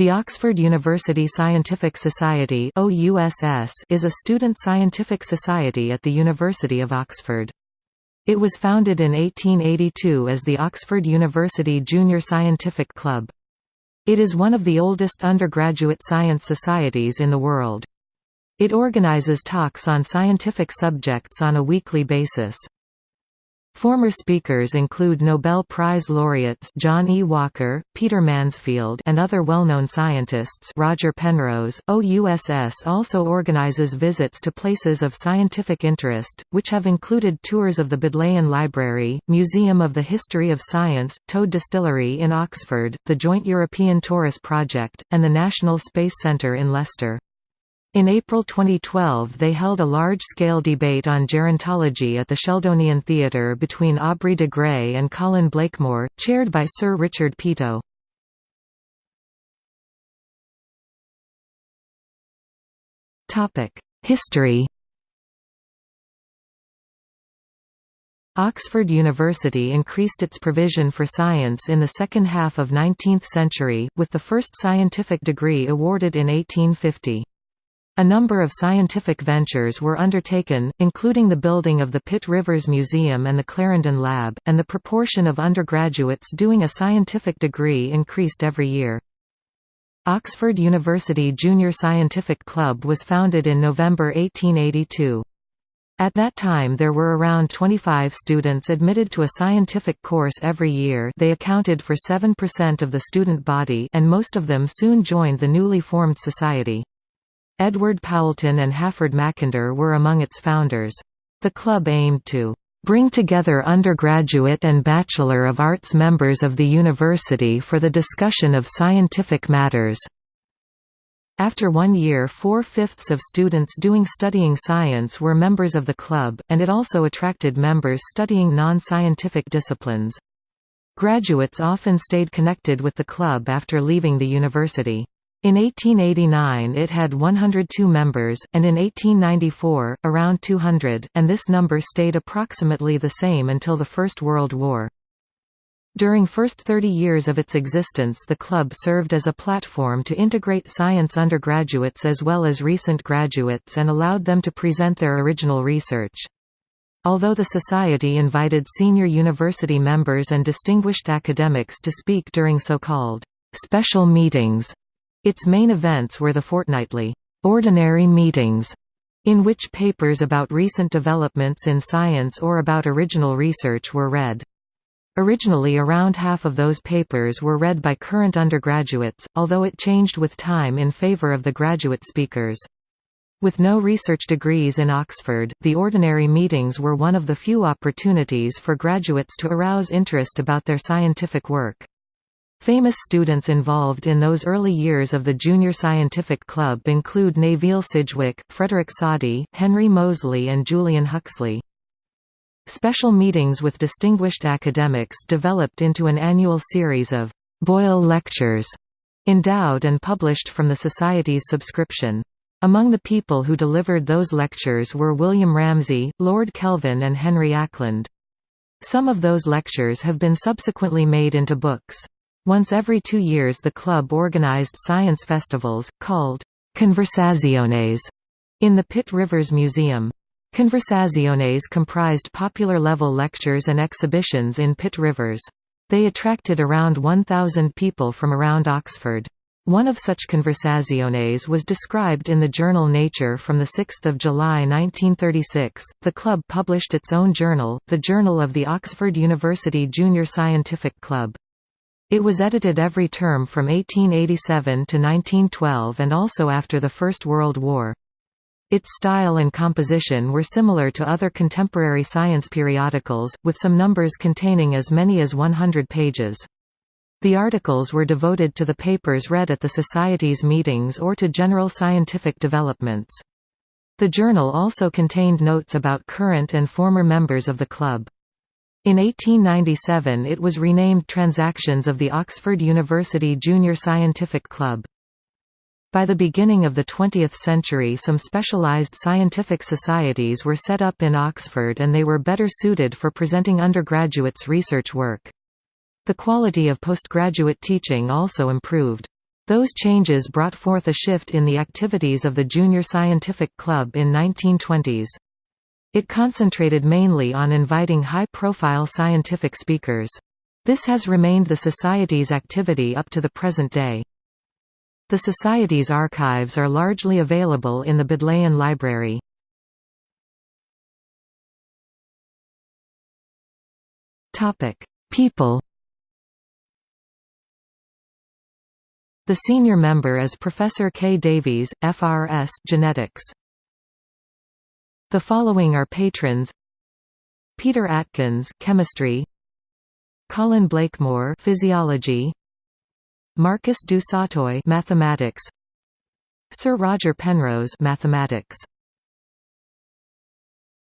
The Oxford University Scientific Society is a student scientific society at the University of Oxford. It was founded in 1882 as the Oxford University Junior Scientific Club. It is one of the oldest undergraduate science societies in the world. It organizes talks on scientific subjects on a weekly basis. Former speakers include Nobel Prize laureates John E. Walker, Peter Mansfield and other well-known scientists Roger Penrose. OUSS also organizes visits to places of scientific interest, which have included tours of the Bodleian Library, Museum of the History of Science, Toad Distillery in Oxford, the Joint European Torus Project, and the National Space Centre in Leicester. In April 2012 they held a large-scale debate on gerontology at the Sheldonian Theatre between Aubrey de Grey and Colin Blakemore, chaired by Sir Richard Peto. History Oxford University increased its provision for science in the second half of 19th century, with the first scientific degree awarded in 1850. A number of scientific ventures were undertaken, including the building of the Pitt Rivers Museum and the Clarendon Lab, and the proportion of undergraduates doing a scientific degree increased every year. Oxford University Junior Scientific Club was founded in November 1882. At that time there were around 25 students admitted to a scientific course every year they accounted for 7% of the student body and most of them soon joined the newly formed society. Edward Poulton and Halford Mackinder were among its founders. The club aimed to bring together undergraduate and Bachelor of Arts members of the university for the discussion of scientific matters. After one year four-fifths of students doing studying science were members of the club, and it also attracted members studying non-scientific disciplines. Graduates often stayed connected with the club after leaving the university. In 1889 it had 102 members, and in 1894, around 200, and this number stayed approximately the same until the First World War. During first 30 years of its existence the club served as a platform to integrate science undergraduates as well as recent graduates and allowed them to present their original research. Although the Society invited senior university members and distinguished academics to speak during so-called special meetings, its main events were the fortnightly, ordinary meetings, in which papers about recent developments in science or about original research were read. Originally around half of those papers were read by current undergraduates, although it changed with time in favor of the graduate speakers. With no research degrees in Oxford, the ordinary meetings were one of the few opportunities for graduates to arouse interest about their scientific work. Famous students involved in those early years of the Junior Scientific Club include Neville Sidgwick, Frederick Soddy, Henry Moseley and Julian Huxley. Special meetings with distinguished academics developed into an annual series of Boyle Lectures, endowed and published from the Society's subscription. Among the people who delivered those lectures were William Ramsay, Lord Kelvin and Henry Acland. Some of those lectures have been subsequently made into books. Once every two years the club organized science festivals, called «conversaciones», in the Pitt Rivers Museum. Conversaciones comprised popular-level lectures and exhibitions in Pitt Rivers. They attracted around 1,000 people from around Oxford. One of such conversaciones was described in the journal Nature from 6 July 1936. The club published its own journal, the Journal of the Oxford University Junior Scientific Club. It was edited every term from 1887 to 1912 and also after the First World War. Its style and composition were similar to other contemporary science periodicals, with some numbers containing as many as 100 pages. The articles were devoted to the papers read at the Society's meetings or to general scientific developments. The journal also contained notes about current and former members of the club. In 1897 it was renamed Transactions of the Oxford University Junior Scientific Club. By the beginning of the 20th century some specialised scientific societies were set up in Oxford and they were better suited for presenting undergraduates' research work. The quality of postgraduate teaching also improved. Those changes brought forth a shift in the activities of the Junior Scientific Club in 1920s. It concentrated mainly on inviting high-profile scientific speakers. This has remained the Society's activity up to the present day. The Society's archives are largely available in the Bodleian Library. People The senior member is Professor K. Davies, FRS Genetics. The following are patrons: Peter Atkins, Chemistry; Colin Blakemore, Physiology; Marcus du Sautoy, Mathematics; Sir Roger Penrose, Mathematics.